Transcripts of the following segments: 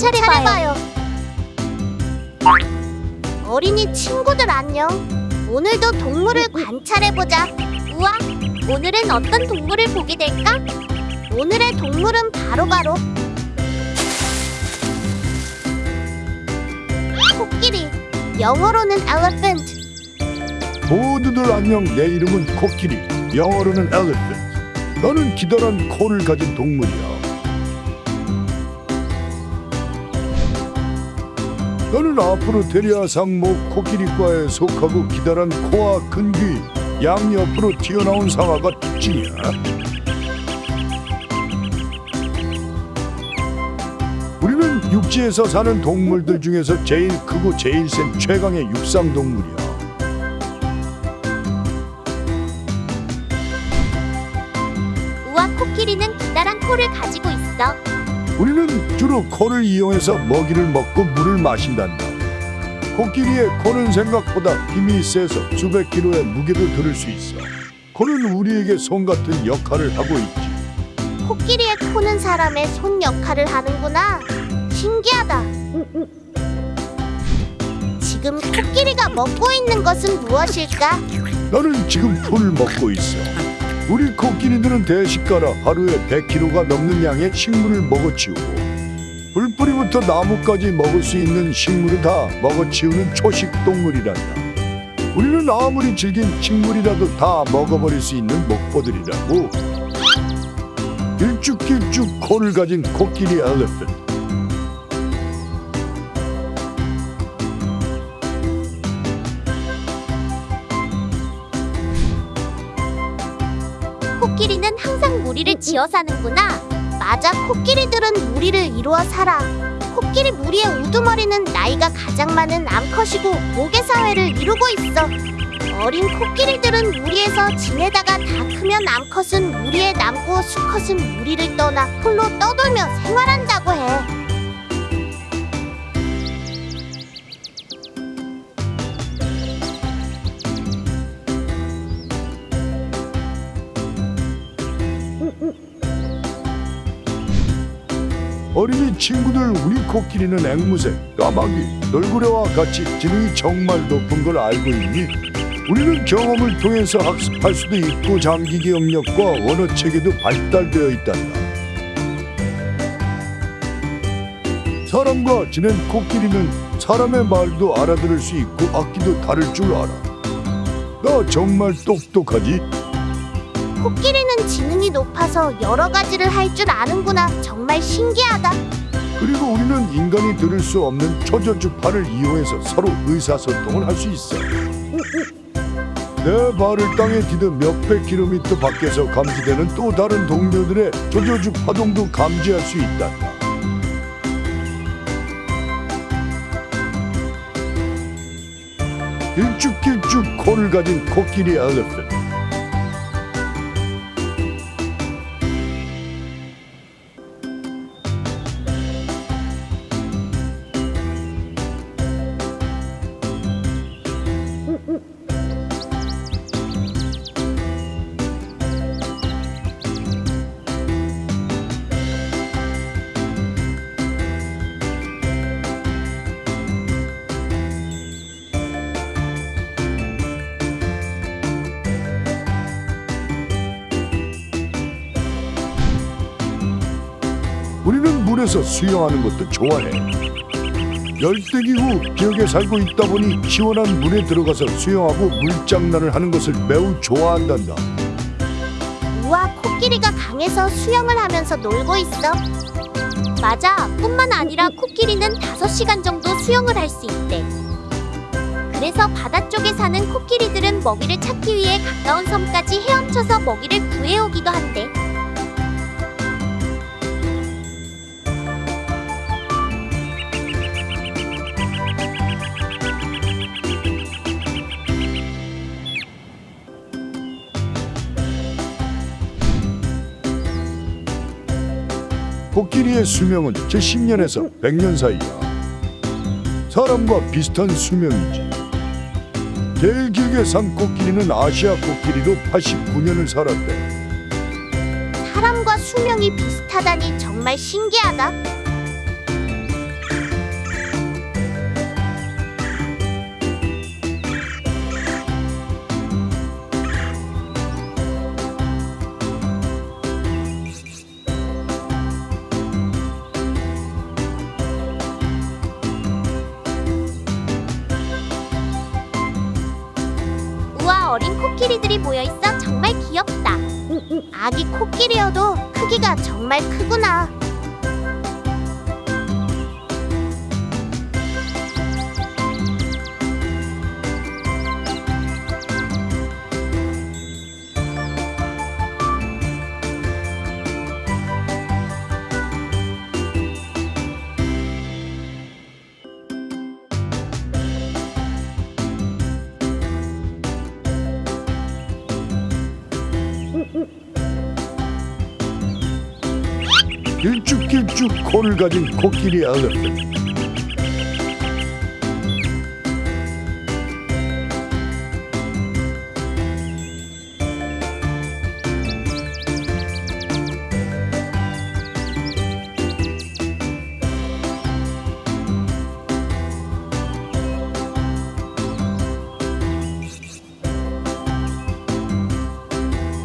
관찰해봐요. 어린이 친구들 안녕. 오늘도 동물을 관찰해보자. 우와, 오늘은 어떤 동물을 보게 될까? 오늘의 동물은 바로바로 코끼리. 영어로는 elephant. 모두들 안녕 내 이름은 코끼리 영어로는 엘리펀트 나는 기다란 코를 가진 동물이야 나는 앞으로 데리아 상목 코끼리과에 속하고 기다란 코와 큰귀 양옆으로 튀어나온 상아가 특징이야 우리는 육지에서 사는 동물들 중에서 제일 크고 제일 센 최강의 육상 동물이야 우와, 코끼리는 기다란 코를 가지고 있어. 우리는 주로 코를 이용해서 먹이를 먹고 물을 마신단다. 코끼리의 코는 생각보다 힘이 세서 수백 킬로의 무게도 들을 수 있어. 코는 우리에게 손 같은 역할을 하고 있지. 코끼리의 코는 사람의 손 역할을 하는구나. 신기하다. 지금 코끼리가 먹고 있는 것은 무엇일까? 나는 지금 풀을 먹고 있어. 우리 코끼리들은 대식가라 하루에 100kg가 넘는 양의 식물을 먹어치우고 불뿌리부터 나무까지 먹을 수 있는 식물을 다 먹어치우는 초식 동물이란다. 우리는 아무리 질긴 식물이라도 다 먹어버릴 수 있는 목보들이라고. 길쭉길쭉 코를 가진 코끼리 엘리펀트. 항상 무리를 지어 사는구나. 맞아, 코끼리들은 무리를 이루어 살아. 코끼리 무리의 우두머리는 나이가 가장 많은 암컷이고 모계 사회를 이루고 있어. 어린 코끼리들은 무리에서 지내다가 다 크면 암컷은 무리에 남고 수컷은 무리를 떠나 홀로 떠돌며 생활한다고 해. 어린이 친구들 우리 코끼리는 앵무새, 까마귀, 널구레와 같이 지능이 정말 높은 걸 알고 있니? 우리는 경험을 통해서 학습할 수도 있고 장기 기억력과 언어 체계도 발달되어 있단다. 사람과 지낸 코끼리는 사람의 말도 알아들을 수 있고 악기도 다룰 줄 알아. 나 정말 똑똑하지? 코끼리는 지능이 높아서 여러 가지를 할 줄 아는구나. 정말 신기하다. 그리고 우리는 인간이 들을 수 없는 초저주파를 이용해서 서로 의사소통을 할 수 있어. 내 발을 땅에 디뎌 몇백 킬로미터 밖에서 감지되는 또 다른 동료들의 조저주 파동도 감지할 수 있다. 길쭉길쭉 코를 가진 코끼리 엘리펀트. 물에서 수영하는 것도 좋아해. 열대기 후 지역에 살고 있다 보니 시원한 물에 들어가서 수영하고 물장난을 하는 것을 매우 좋아한단다. 우와, 코끼리가 강에서 수영을 하면서 놀고 있어. 맞아, 뿐만 아니라 코끼리는 5시간 정도 수영을 할 수 있대. 그래서 바다 쪽에 사는 코끼리들은 먹이를 찾기 위해 가까운 섬까지 헤엄쳐서 먹이를 구해오기도 한대. 코끼리의 수명은 제 10년에서 100년 사이야. 사람과 비슷한 수명이지. 제일 길게 산 코끼리는 아시아 코끼리로 89년을 살았대. 사람과 수명이 비슷하다니 정말 신기하다. 어린 코끼리들이 모여있어 정말 귀엽다. 아기 코끼리여도 크기가 정말 크구나. 길쭉길쭉 코를 가진 코끼리 엘리펀트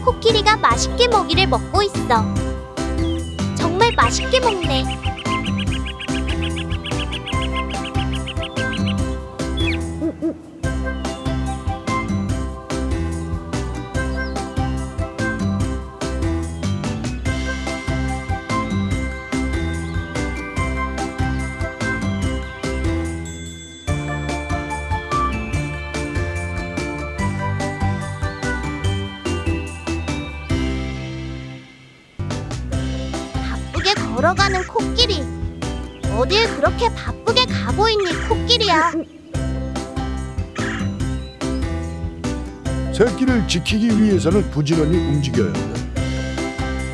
코끼리가 맛있게 먹이를 먹고 있어. 맛있게 먹네. 걸어가는 코끼리. 어딜 그렇게 바쁘게 가고 있니, 코끼리야? 새끼를 지키기 위해서는 부지런히 움직여야 돼.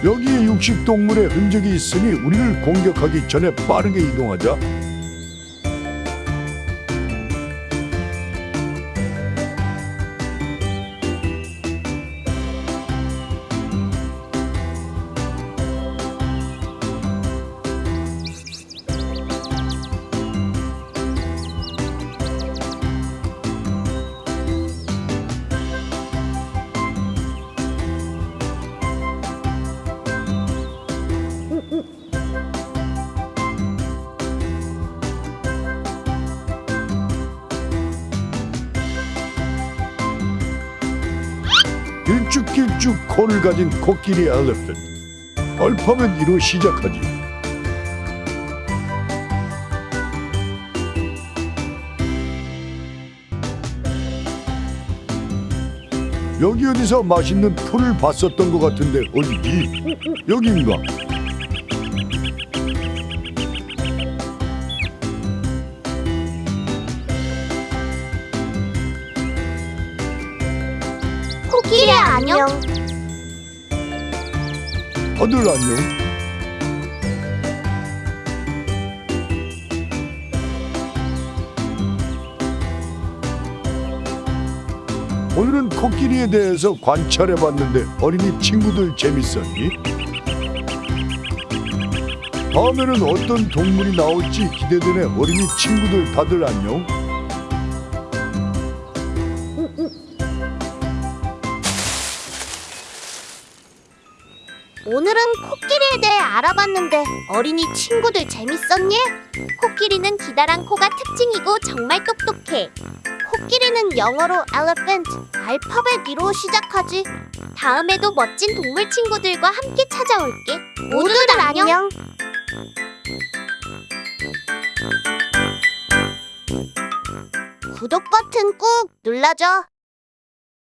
여기에 육식 동물의 흔적이 있으니 우리를 공격하기 전에 빠르게 이동하자. 길쭉길쭉 코를 가진 코끼리 엘리펀트. 얼파면 이로 시작하지. 여기 어디서 맛있는 풀을 봤었던 것 같은데 어디지? 여긴가? 안녕. 다들 안녕. 오늘은 코끼리에 대해서 관찰해봤는데 어린이 친구들 재밌었니? 다음에는 어떤 동물이 나올지 기대되네 어린이 친구들 다들 안녕. 알아봤는데 어린이 친구들 재밌었니? 코끼리는 기다란 코가 특징이고 정말 똑똑해. 코끼리는 영어로 elephant, 알파벳 2로 시작하지. 다음에도 멋진 동물 친구들과 함께 찾아올게. 모두들 안녕. 구독 버튼 꾹 눌러줘.